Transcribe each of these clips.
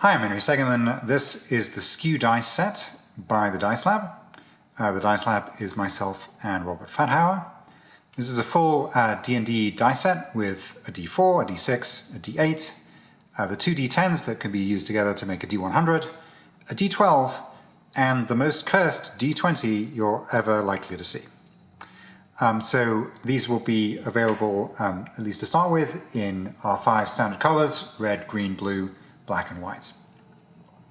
Hi, I'm Henry Segerman. This is the Skew dice set by the Dice Lab. Uh, the Dice Lab is myself and Robert Fathauer. This is a full D&D uh, dice set with a D4, a D6, a D8, uh, the two D10s that can be used together to make a D100, a D12, and the most cursed D20 you're ever likely to see. Um, so these will be available, um, at least to start with, in our five standard colors, red, green, blue, black and white.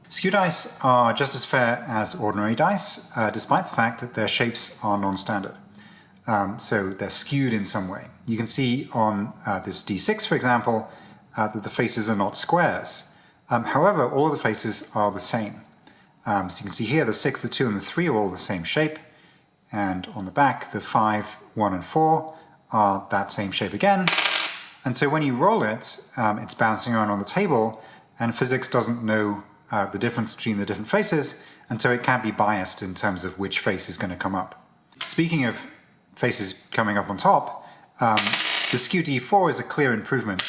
Skew dice are just as fair as ordinary dice, uh, despite the fact that their shapes are non-standard. Um, so they're skewed in some way. You can see on uh, this D6, for example, uh, that the faces are not squares. Um, however, all of the faces are the same. Um, so you can see here the 6, the 2, and the 3 are all the same shape. And on the back, the 5, 1, and 4 are that same shape again. And so when you roll it, um, it's bouncing around on the table, and physics doesn't know uh, the difference between the different faces, and so it can't be biased in terms of which face is going to come up. Speaking of faces coming up on top, um, the skew D4 is a clear improvement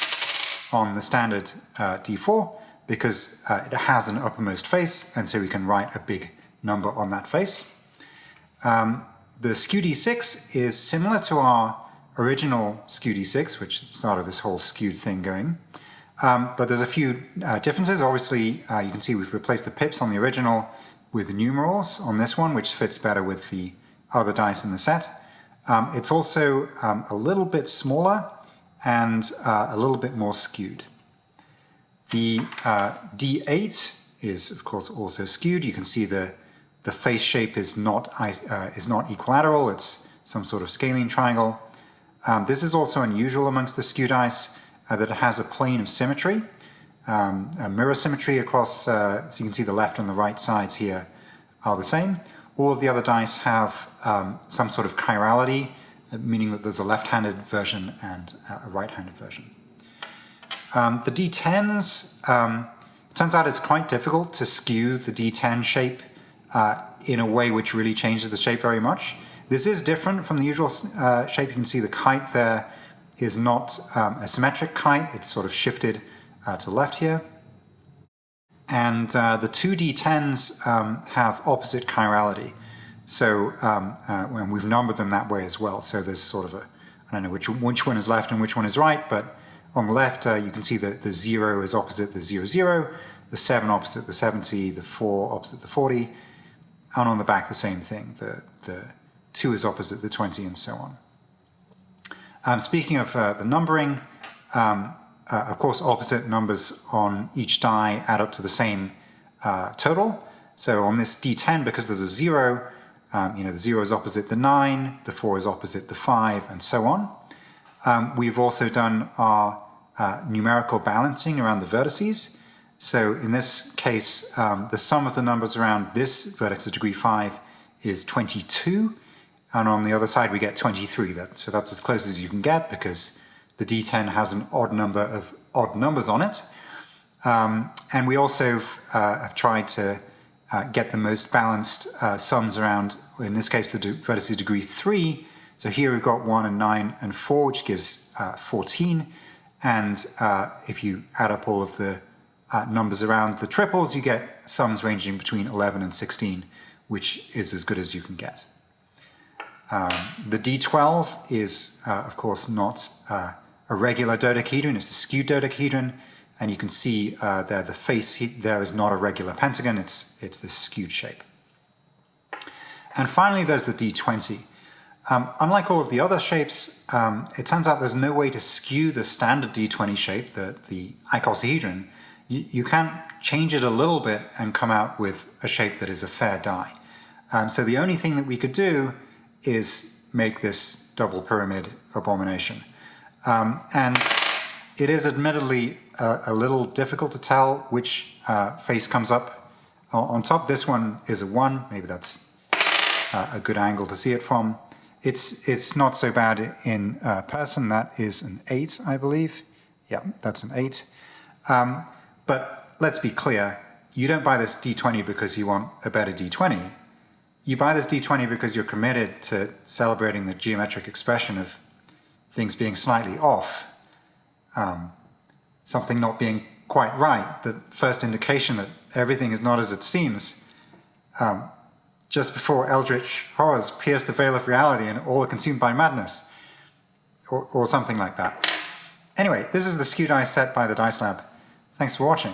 on the standard uh, D4 because uh, it has an uppermost face, and so we can write a big number on that face. Um, the skew D6 is similar to our original skew D6, which started this whole skewed thing going. Um, but there's a few uh, differences. Obviously, uh, you can see we've replaced the pips on the original with numerals on this one, which fits better with the other dice in the set. Um, it's also um, a little bit smaller and uh, a little bit more skewed. The uh, D8 is, of course, also skewed. You can see the, the face shape is not, uh, is not equilateral. It's some sort of scalene triangle. Um, this is also unusual amongst the skewed dice uh, that it has a plane of symmetry, um, mirror symmetry across, uh, so you can see the left and the right sides here are the same. All of the other dice have um, some sort of chirality, uh, meaning that there's a left-handed version and a right-handed version. Um, the D10s, um, it turns out it's quite difficult to skew the D10 shape uh, in a way which really changes the shape very much. This is different from the usual uh, shape. You can see the kite there is not um, a symmetric kite, it's sort of shifted uh, to the left here. And uh, the two D10s um, have opposite chirality. So um, uh, and we've numbered them that way as well. So there's sort of a, I don't know which, which one is left and which one is right, but on the left uh, you can see that the 0 is opposite the 0, 0, the 7 opposite the 70, the 4 opposite the 40, and on the back the same thing. The, the 2 is opposite the 20 and so on. Um, speaking of uh, the numbering, um, uh, of course opposite numbers on each die add up to the same uh, total. So on this d10, because there's a 0, um, you know, the 0 is opposite the 9, the 4 is opposite the 5, and so on. Um, we've also done our uh, numerical balancing around the vertices. So in this case, um, the sum of the numbers around this vertex of degree 5 is 22, and on the other side we get 23. That, so that's as close as you can get because the D10 has an odd number of odd numbers on it. Um, and we also uh, have tried to uh, get the most balanced uh, sums around, in this case the vertices degree 3. So here we've got 1 and 9 and 4, which gives uh, 14. And uh, if you add up all of the uh, numbers around the triples, you get sums ranging between 11 and 16, which is as good as you can get. Um, the D12 is, uh, of course, not uh, a regular dodecahedron, it's a skewed dodecahedron, and you can see uh, there the face there is not a regular pentagon, it's, it's this skewed shape. And finally, there's the D20. Um, unlike all of the other shapes, um, it turns out there's no way to skew the standard D20 shape, the, the icosahedron. You, you can change it a little bit and come out with a shape that is a fair die. Um, so the only thing that we could do is make this double pyramid abomination. Um, and it is admittedly a, a, little difficult to tell which uh, face comes up on top. This one is a 1, maybe that's uh, a good angle to see it from. It's, it's not so bad in uh, person, that is an 8, I believe. Yeah, that's an 8. Um, but let's be clear, you don't buy this D20 because you want a better D20 you buy this D20 because you're committed to celebrating the geometric expression of things being slightly off, um, something not being quite right. The first indication that everything is not as it seems, um, just before eldritch horrors pierce the veil of reality and all are consumed by madness, or, or something like that. Anyway, this is the skew dice set by the Dice Lab. Thanks for watching.